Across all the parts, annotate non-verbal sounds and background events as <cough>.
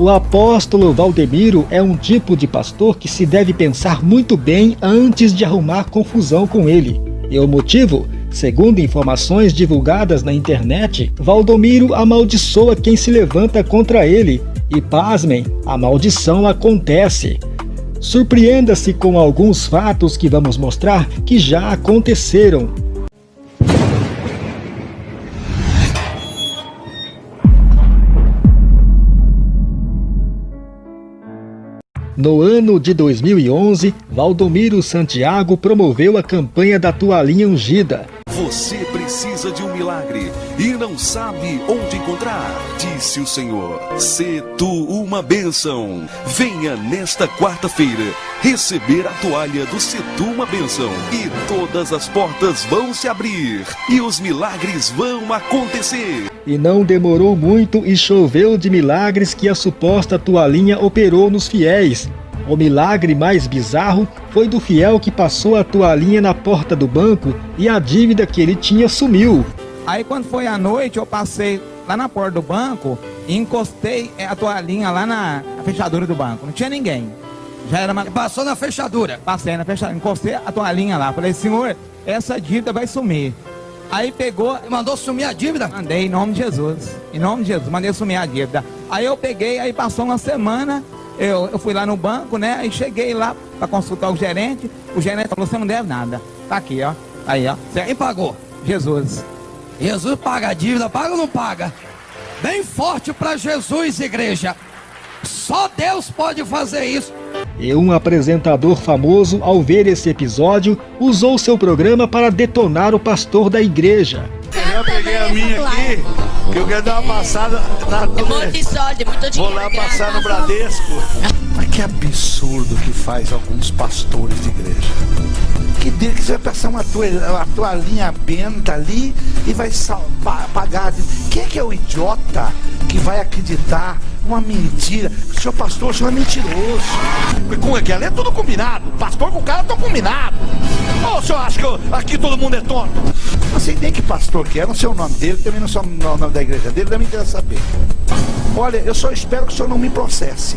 O apóstolo Valdemiro é um tipo de pastor que se deve pensar muito bem antes de arrumar confusão com ele. E o motivo? Segundo informações divulgadas na internet, Valdomiro amaldiçoa quem se levanta contra ele. E pasmem, a maldição acontece. Surpreenda-se com alguns fatos que vamos mostrar que já aconteceram. No ano de 2011, Valdomiro Santiago promoveu a campanha da toalhinha ungida. Você precisa de um milagre e não sabe onde encontrar, disse o Senhor. Se tu uma bênção, venha nesta quarta-feira receber a toalha do Setu uma bênção e todas as portas vão se abrir e os milagres vão acontecer. E não demorou muito e choveu de milagres que a suposta toalhinha operou nos fiéis. O milagre mais bizarro foi do fiel que passou a toalhinha na porta do banco e a dívida que ele tinha sumiu. Aí quando foi à noite eu passei lá na porta do banco e encostei a toalhinha lá na fechadura do banco. Não tinha ninguém. Já era uma... Passou na fechadura? Passei na fechadura. Encostei a toalhinha lá. Falei, senhor, essa dívida vai sumir. Aí pegou. E mandou sumir a dívida? Mandei em nome de Jesus. Em nome de Jesus, mandei sumir a dívida. Aí eu peguei, aí passou uma semana, eu, eu fui lá no banco, né? Aí cheguei lá para consultar o gerente. O gerente falou: você não deve nada. Tá aqui, ó. Aí, ó. Quem pagou? Jesus. Jesus paga a dívida, paga ou não paga? Bem forte para Jesus, igreja. Só Deus pode fazer isso. E um apresentador famoso, ao ver esse episódio, usou seu programa para detonar o pastor da igreja. Eu peguei a minha aqui, que eu quero dar uma passada na. Monte Sódio, muito Vou lá passar no Bradesco. Mas que absurdo que faz alguns pastores de igreja. Que dia que você vai passar uma, toalha, uma toalhinha benta ali e vai pagar. Quem é que é o idiota vai acreditar uma mentira. Senhor pastor, o senhor é mentiroso. Com aquele é tudo combinado. Pastor com o cara estão combinado. Ou o senhor acha que eu, aqui todo mundo é tonto? Não sei nem que pastor que é, não sei o nome dele, também não sei o nome da igreja dele, me interessa saber. Olha, eu só espero que o senhor não me processe.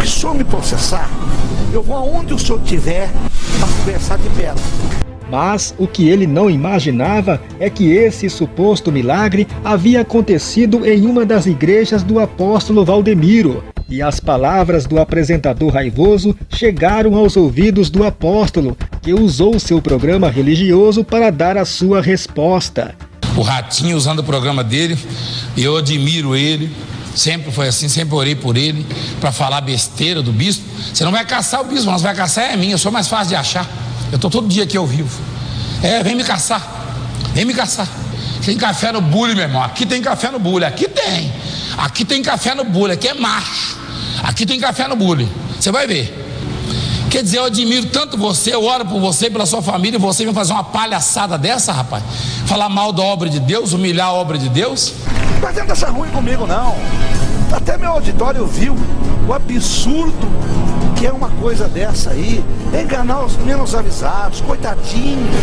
Se o senhor me processar, eu vou aonde o senhor tiver para conversar de perto. Mas o que ele não imaginava é que esse suposto milagre havia acontecido em uma das igrejas do apóstolo Valdemiro. E as palavras do apresentador raivoso chegaram aos ouvidos do apóstolo, que usou seu programa religioso para dar a sua resposta. O Ratinho usando o programa dele, eu admiro ele, sempre foi assim, sempre orei por ele, para falar besteira do bispo. Você não vai caçar o bispo, você vai caçar é mim, eu sou mais fácil de achar. Eu estou todo dia aqui ao vivo. É, vem me caçar. Vem me caçar. Tem café no bule, meu irmão. Aqui tem café no bule. Aqui tem. Aqui tem café no bule. Aqui é macho. Aqui tem café no bule. Você vai ver. Quer dizer, eu admiro tanto você, eu oro por você, pela sua família, e você vem fazer uma palhaçada dessa, rapaz? Falar mal da obra de Deus, humilhar a obra de Deus? Não adianta achar ruim comigo, não. Até meu auditório viu o absurdo que é uma coisa dessa aí, enganar os menos avisados, coitadinhos.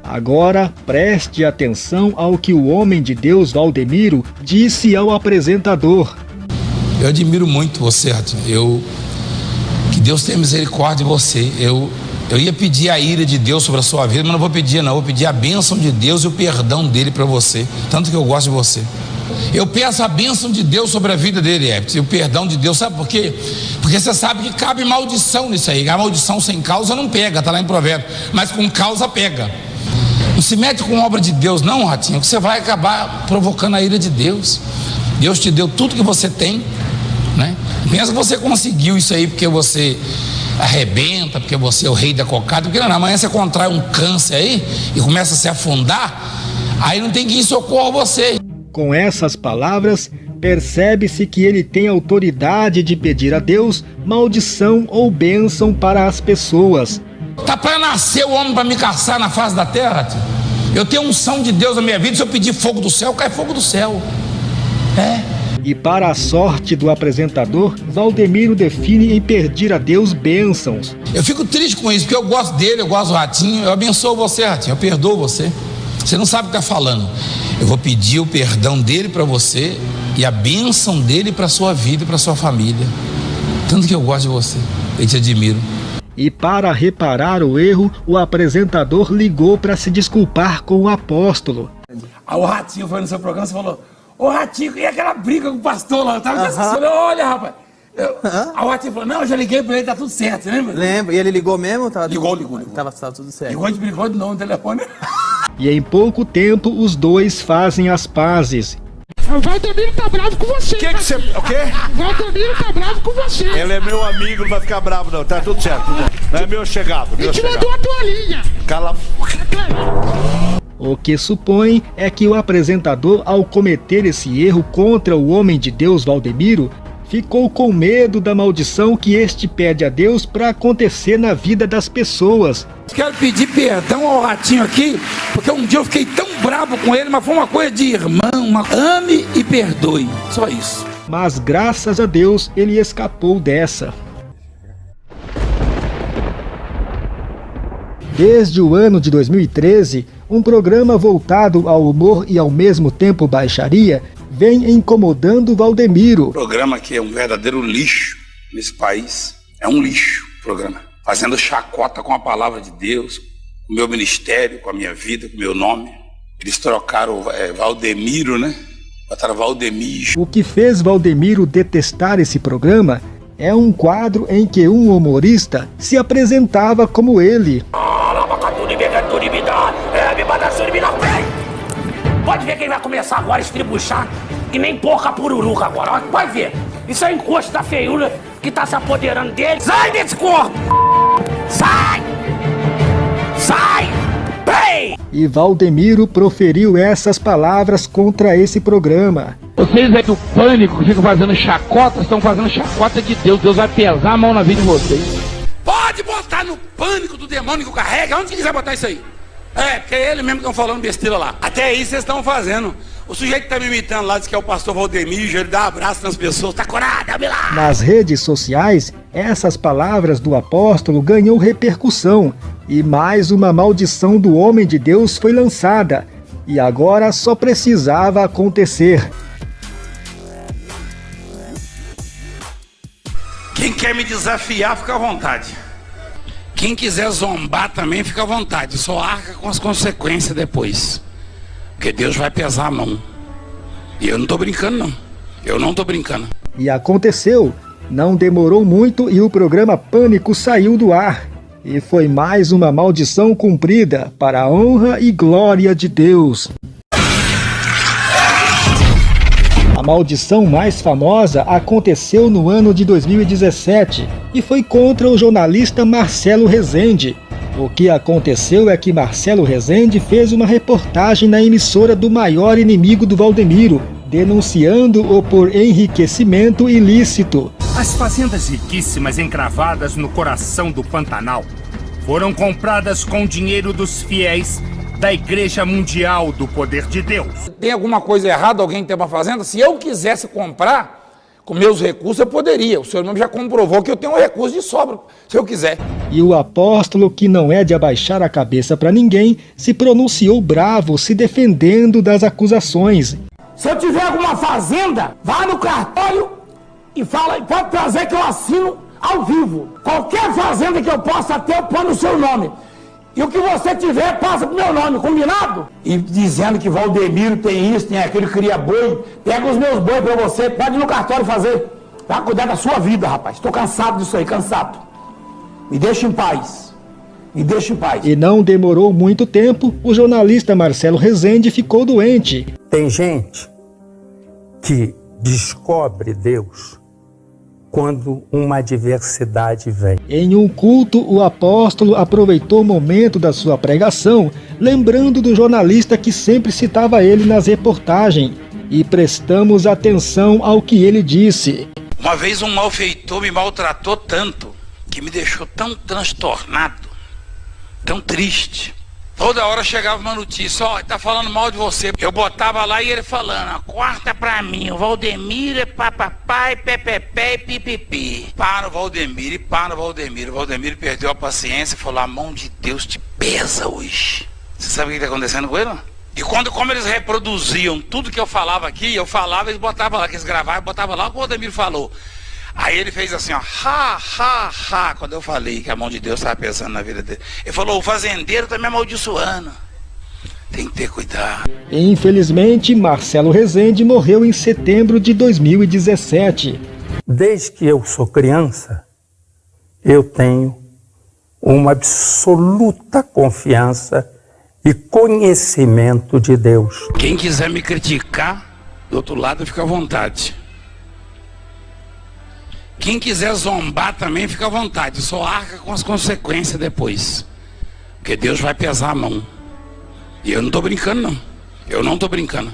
Agora preste atenção ao que o homem de Deus Valdemiro disse ao apresentador. Eu admiro muito você, Ratinho. Eu que Deus tenha misericórdia de você. Eu eu ia pedir a ira de Deus sobre a sua vida, mas não vou pedir não, vou pedir a bênção de Deus e o perdão dele para você, tanto que eu gosto de você. Eu peço a bênção de Deus sobre a vida dele, Eptes, e o perdão de Deus, sabe por quê? Porque você sabe que cabe maldição nisso aí. A maldição sem causa não pega, está lá em provérbio, mas com causa pega. Não se mete com obra de Deus, não, Ratinho, que você vai acabar provocando a ira de Deus. Deus te deu tudo que você tem, né? Pensa que você conseguiu isso aí porque você arrebenta, porque você é o rei da cocada, porque não, amanhã você contrai um câncer aí e começa a se afundar, aí não tem quem socorra você. Com essas palavras, percebe-se que ele tem autoridade de pedir a Deus maldição ou bênção para as pessoas. Tá para nascer o homem para me caçar na face da terra? Tio? Eu tenho unção de Deus na minha vida, se eu pedir fogo do céu, cai fogo do céu. É. E para a sorte do apresentador, Valdemiro define em pedir a Deus bênçãos. Eu fico triste com isso, porque eu gosto dele, eu gosto do Ratinho, eu abençoo você, Ratinho, eu perdoo você. Você não sabe o que está falando. Eu vou pedir o perdão dele para você e a bênção dele para sua vida e para sua família. Tanto que eu gosto de você e te admiro. E para reparar o erro, o apresentador ligou para se desculpar com o apóstolo. Aí o Ratinho foi no seu programa e falou: Ô Ratinho, e aquela briga com o pastor lá? Eu tava uh -huh. olha, rapaz. Eu, uh -huh. O Ratinho falou: Não, eu já liguei pra ele, tá tudo certo, você lembra? Lembro. E ele ligou mesmo? Tava ligou, ligou, ligou. Tava, tava tudo certo. Ligou, a gente brigou de novo no telefone. <laughs> E em pouco tempo, os dois fazem as pazes. O Valdemiro tá bravo com você. Que que você. O quê? O Valdemiro tá bravo com você. Ele é meu amigo, não vai ficar bravo, não. Tá tudo certo. Não é meu chegado. Meu e te chegado. mandou a toalhinha. Cala. O que supõe é que o apresentador, ao cometer esse erro contra o homem de Deus Valdemiro, ficou com medo da maldição que este pede a Deus para acontecer na vida das pessoas. Quero pedir perdão ao ratinho aqui, porque um dia eu fiquei tão bravo com ele, mas foi uma coisa de irmão, uma... ame e perdoe, só isso. Mas graças a Deus ele escapou dessa. Desde o ano de 2013, um programa voltado ao humor e ao mesmo tempo baixaria vem incomodando Valdemiro. O programa que é um verdadeiro lixo nesse país. É um lixo o programa. Fazendo chacota com a palavra de Deus, com o meu ministério, com a minha vida, com o meu nome. Eles trocaram é, Valdemiro, né? Botaram Valdemir. O que fez Valdemiro detestar esse programa é um quadro em que um humorista se apresentava como ele. Pode ver quem vai começar agora a estribuchar, que nem porca pururuca agora. Pode ver. Isso é encosto da feiura que tá se apoderando dele. Sai desse corpo! Sai! Sai! Ei! E Valdemiro proferiu essas palavras contra esse programa. Vocês é do pânico que ficam fazendo chacota, estão fazendo chacota de Deus. Deus vai pesar a mão na vida de vocês. Pode botar no pânico do demônio que carrega, onde quiser botar isso aí. É, porque é ele mesmo que estão falando besteira lá. Até aí vocês estão fazendo. O sujeito que tá me imitando lá diz que é o pastor Valdemir, ele dá um abraço nas pessoas, tá curado, me lá. Nas redes sociais, essas palavras do apóstolo ganhou repercussão e mais uma maldição do homem de Deus foi lançada. E agora só precisava acontecer. Quem quer me desafiar, fica à vontade. Quem quiser zombar também, fica à vontade. Só arca com as consequências depois. Porque Deus vai pesar a mão. E eu não estou brincando, não. Eu não estou brincando. E aconteceu. Não demorou muito e o programa Pânico saiu do ar. E foi mais uma maldição cumprida para a honra e glória de Deus. A maldição mais famosa aconteceu no ano de 2017 e foi contra o jornalista Marcelo Rezende. O que aconteceu é que Marcelo Rezende fez uma reportagem na emissora do maior inimigo do Valdemiro, denunciando-o por enriquecimento ilícito. As fazendas riquíssimas encravadas no coração do Pantanal foram compradas com dinheiro dos fiéis da Igreja Mundial do Poder de Deus. Tem alguma coisa errada alguém ter uma fazenda? Se eu quisesse comprar com meus recursos, eu poderia. O senhor mesmo já comprovou que eu tenho um recurso de sobra, se eu quiser. E o apóstolo, que não é de abaixar a cabeça para ninguém, se pronunciou bravo, se defendendo das acusações. Se eu tiver alguma fazenda, vá no cartório e fala, pode trazer que eu assino ao vivo. Qualquer fazenda que eu possa ter, eu ponho no seu nome. E o que você tiver, passa pro meu nome, combinado? E dizendo que Valdemiro tem isso, tem aquilo, cria boi. Pega os meus bois pra você, pode ir no cartório fazer. Vai cuidar da sua vida, rapaz. Estou cansado disso aí, cansado. Me deixa em paz. Me deixa em paz. E não demorou muito tempo, o jornalista Marcelo Rezende ficou doente. Tem gente que descobre Deus quando uma adversidade vem. Em um culto, o apóstolo aproveitou o momento da sua pregação, lembrando do jornalista que sempre citava ele nas reportagens, e prestamos atenção ao que ele disse. Uma vez um malfeitor me maltratou tanto, que me deixou tão transtornado, tão triste, Toda hora chegava uma notícia, ó, oh, tá falando mal de você. Eu botava lá e ele falando, corta pra mim, o Valdemir é papapai, pepepé e pipipi. Para o Valdemir e para o Valdemir. O Valdemir perdeu a paciência e falou, a mão de Deus te pesa hoje. Você sabe o que tá acontecendo com ele? E quando, como eles reproduziam tudo que eu falava aqui, eu falava, eles botavam lá, que eles gravavam, botavam lá o Odemir falou. Aí ele fez assim, ó, ha, ha, ha, quando eu falei que a mão de Deus estava pesando na vida dele. Ele falou, o fazendeiro está me amaldiçoando. Tem que ter cuidado. Infelizmente, Marcelo Rezende morreu em setembro de 2017. Desde que eu sou criança, eu tenho uma absoluta confiança e conhecimento de Deus. Quem quiser me criticar, do outro lado fica à vontade. Quem quiser zombar também fica à vontade, só arca com as consequências depois. Porque Deus vai pesar a mão. E eu não estou brincando não. Eu não estou brincando.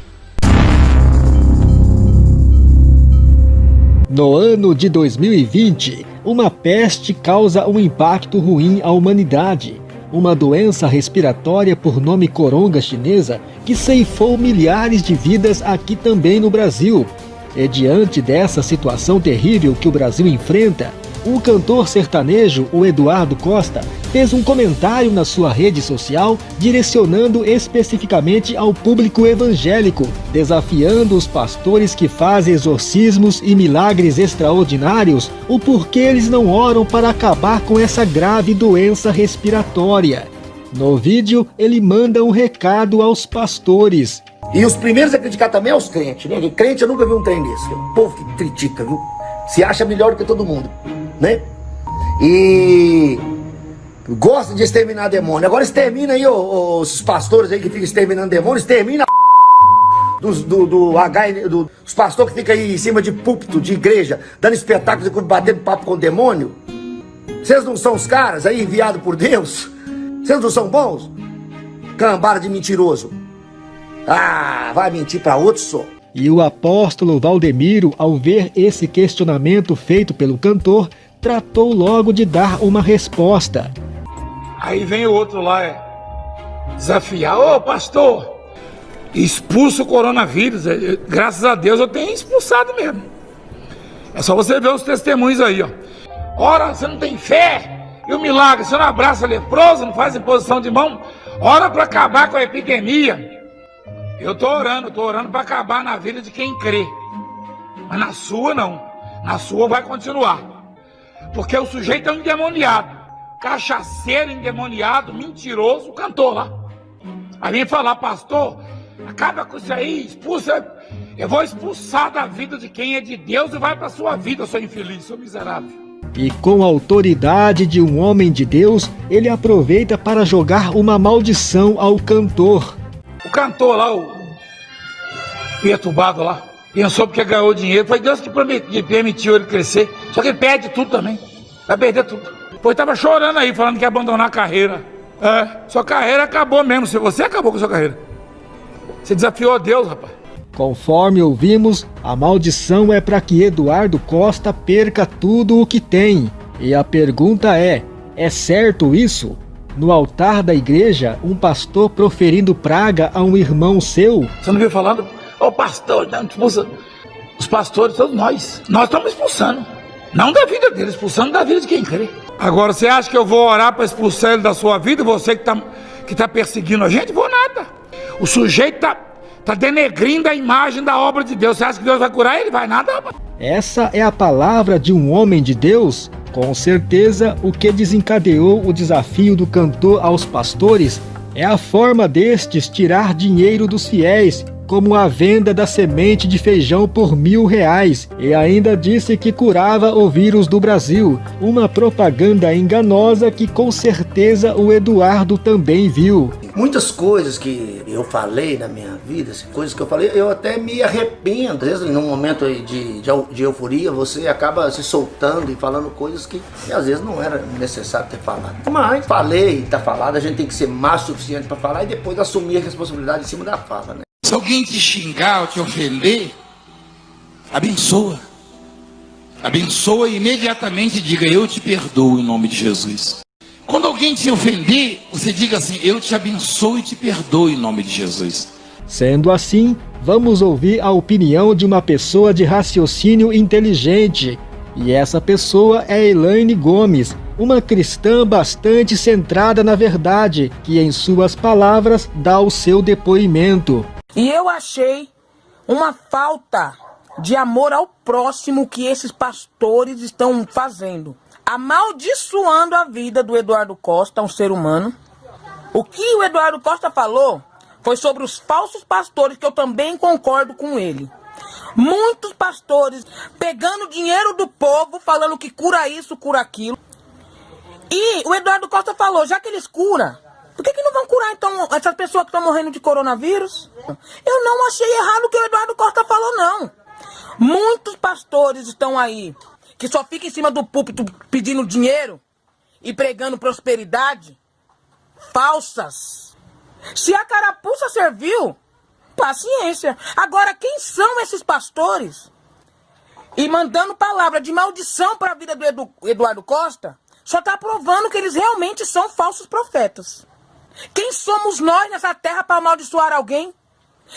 No ano de 2020, uma peste causa um impacto ruim à humanidade. Uma doença respiratória por nome coronga chinesa que ceifou milhares de vidas aqui também no Brasil. E diante dessa situação terrível que o Brasil enfrenta, o cantor sertanejo, o Eduardo Costa, fez um comentário na sua rede social direcionando especificamente ao público evangélico, desafiando os pastores que fazem exorcismos e milagres extraordinários o porquê eles não oram para acabar com essa grave doença respiratória. No vídeo, ele manda um recado aos pastores. E os primeiros a criticar também é os crentes, né? crente eu nunca vi um trem desse. O povo que critica, viu? Se acha melhor que todo mundo né? E gosta de exterminar demônio. Agora extermina aí os pastores aí que ficam exterminando demônio, extermina a <laughs> dos, do, do, H, do, dos pastores que ficam aí em cima de púlpito, de igreja, dando espetáculos e batendo papo com o demônio. Vocês não são os caras aí enviados por Deus? Vocês não são bons? Cambara de mentiroso. Ah, vai mentir para outro só. E o apóstolo Valdemiro, ao ver esse questionamento feito pelo cantor, tratou logo de dar uma resposta. Aí vem o outro lá, é, desafiar, ô pastor, expulsa o coronavírus. É, graças a Deus eu tenho expulsado mesmo. É só você ver os testemunhos aí, ó. Ora, você não tem fé? E o milagre, você não abraça leproso, não faz imposição de mão? Ora para acabar com a epidemia. Eu tô orando, tô orando para acabar na vida de quem crê. Mas na sua não. Na sua vai continuar. Porque o sujeito é um endemoniado. Cachaceiro, endemoniado, mentiroso, cantor lá. Aí vem falar, pastor, acaba com isso aí, expulsa. Eu vou expulsar da vida de quem é de Deus e vai para sua vida, seu infeliz, seu miserável. E com a autoridade de um homem de Deus, ele aproveita para jogar uma maldição ao cantor. O cantor lá, o perturbado lá, Pensou porque ganhou dinheiro. Foi Deus que permitiu ele crescer. Só que ele perde tudo também. Vai perder tudo. Pois estava chorando aí, falando que ia abandonar a carreira. É, sua carreira acabou mesmo. Você acabou com a sua carreira. Você desafiou Deus, rapaz. Conforme ouvimos, a maldição é para que Eduardo Costa perca tudo o que tem. E a pergunta é: é certo isso? No altar da igreja, um pastor proferindo praga a um irmão seu? Você não viu falando? Ô pastor, não expulsa. Os pastores, todos nós. Nós estamos expulsando. Não da vida dele, expulsando da vida de quem crê. Agora, você acha que eu vou orar para expulsar ele da sua vida? Você que está que tá perseguindo a gente? Vou nada. O sujeito está tá denegrindo a imagem da obra de Deus. Você acha que Deus vai curar ele? Vai nada, Essa é a palavra de um homem de Deus? Com certeza, o que desencadeou o desafio do cantor aos pastores é a forma destes tirar dinheiro dos fiéis como a venda da semente de feijão por mil reais e ainda disse que curava o vírus do Brasil, uma propaganda enganosa que com certeza o Eduardo também viu. Muitas coisas que eu falei na minha vida, assim, coisas que eu falei, eu até me arrependo. Às vezes, num momento de, de, de euforia, você acaba se soltando e falando coisas que, às vezes não era necessário ter falado. Mas falei, tá falado, a gente tem que ser mais suficiente para falar e depois assumir a responsabilidade em cima da fala, né? Se alguém te xingar ou te ofender, abençoa. Abençoa e imediatamente diga: Eu te perdoo em nome de Jesus. Quando alguém te ofender, você diga assim: Eu te abençoo e te perdoo em nome de Jesus. Sendo assim, vamos ouvir a opinião de uma pessoa de raciocínio inteligente. E essa pessoa é Elaine Gomes, uma cristã bastante centrada na verdade, que em suas palavras dá o seu depoimento. E eu achei uma falta de amor ao próximo que esses pastores estão fazendo, amaldiçoando a vida do Eduardo Costa, um ser humano. O que o Eduardo Costa falou foi sobre os falsos pastores, que eu também concordo com ele. Muitos pastores pegando dinheiro do povo, falando que cura isso, cura aquilo. E o Eduardo Costa falou, já que eles curam, por que, que não vão curar então essas pessoas que estão morrendo de coronavírus? Eu não achei errado o que o Eduardo Costa falou, não. Muitos pastores estão aí que só ficam em cima do púlpito pedindo dinheiro e pregando prosperidade falsas. Se a carapuça serviu, paciência. Agora, quem são esses pastores? E mandando palavra de maldição para a vida do Edu, Eduardo Costa, só está provando que eles realmente são falsos profetas. Quem somos nós nessa terra para amaldiçoar alguém?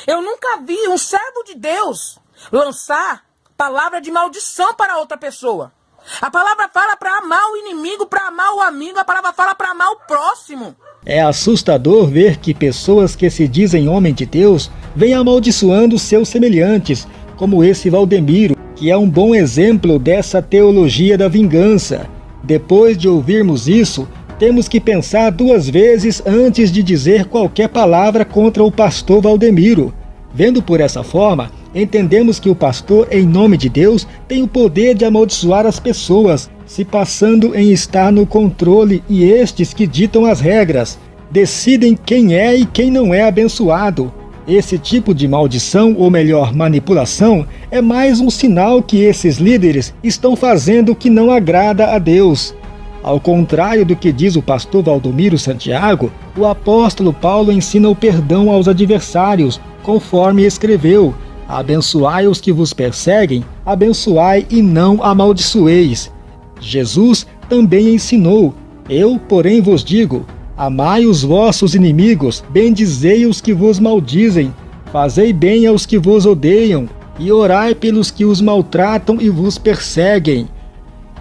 Eu nunca vi um servo de Deus lançar palavra de maldição para outra pessoa. A palavra fala para amar o inimigo, para amar o amigo, a palavra fala para amar o próximo. É assustador ver que pessoas que se dizem homem de Deus vêm amaldiçoando seus semelhantes, como esse Valdemiro, que é um bom exemplo dessa teologia da vingança. Depois de ouvirmos isso, temos que pensar duas vezes antes de dizer qualquer palavra contra o pastor Valdemiro. Vendo por essa forma, entendemos que o pastor, em nome de Deus, tem o poder de amaldiçoar as pessoas, se passando em estar no controle e estes que ditam as regras, decidem quem é e quem não é abençoado. Esse tipo de maldição, ou melhor, manipulação, é mais um sinal que esses líderes estão fazendo que não agrada a Deus. Ao contrário do que diz o pastor Valdomiro Santiago, o apóstolo Paulo ensina o perdão aos adversários, conforme escreveu: Abençoai os que vos perseguem, abençoai e não amaldiçoeis. Jesus também ensinou: Eu, porém, vos digo: Amai os vossos inimigos, bendizei os que vos maldizem, fazei bem aos que vos odeiam, e orai pelos que os maltratam e vos perseguem.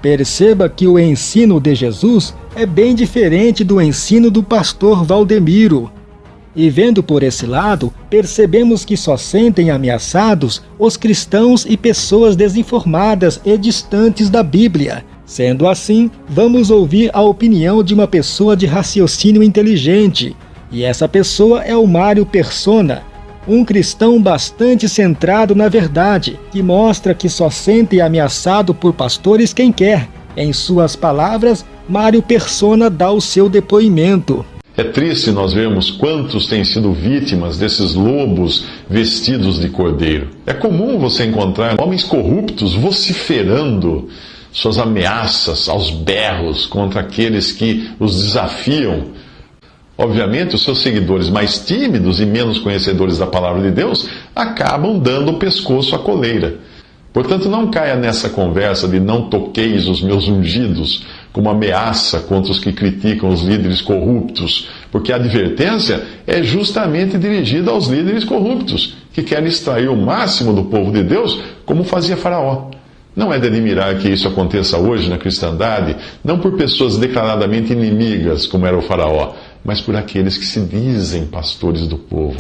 Perceba que o ensino de Jesus é bem diferente do ensino do pastor Valdemiro. E vendo por esse lado, percebemos que só sentem ameaçados os cristãos e pessoas desinformadas e distantes da Bíblia. Sendo assim, vamos ouvir a opinião de uma pessoa de raciocínio inteligente. E essa pessoa é o Mário Persona, um cristão bastante centrado na verdade, que mostra que só sente ameaçado por pastores quem quer. Em suas palavras, Mário Persona dá o seu depoimento. É triste nós vermos quantos têm sido vítimas desses lobos vestidos de cordeiro. É comum você encontrar homens corruptos vociferando suas ameaças aos berros contra aqueles que os desafiam Obviamente, os seus seguidores mais tímidos e menos conhecedores da palavra de Deus acabam dando o pescoço à coleira. Portanto, não caia nessa conversa de não toqueis os meus ungidos como ameaça contra os que criticam os líderes corruptos, porque a advertência é justamente dirigida aos líderes corruptos, que querem extrair o máximo do povo de Deus, como fazia Faraó. Não é de admirar que isso aconteça hoje na cristandade, não por pessoas declaradamente inimigas, como era o Faraó, mas por aqueles que se dizem pastores do povo.